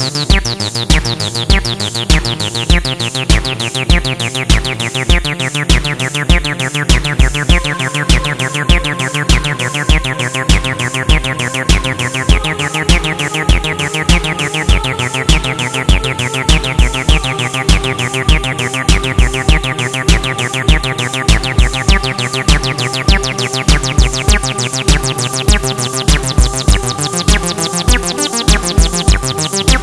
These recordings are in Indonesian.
We'll be right back.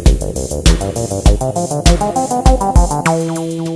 Thank you.